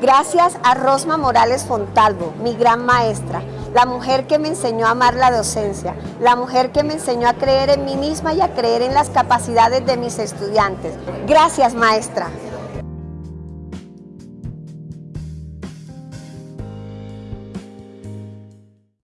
Gracias a Rosma Morales Fontalvo, mi gran maestra, la mujer que me enseñó a amar la docencia, la mujer que me enseñó a creer en mí misma y a creer en las capacidades de mis estudiantes. Gracias, maestra.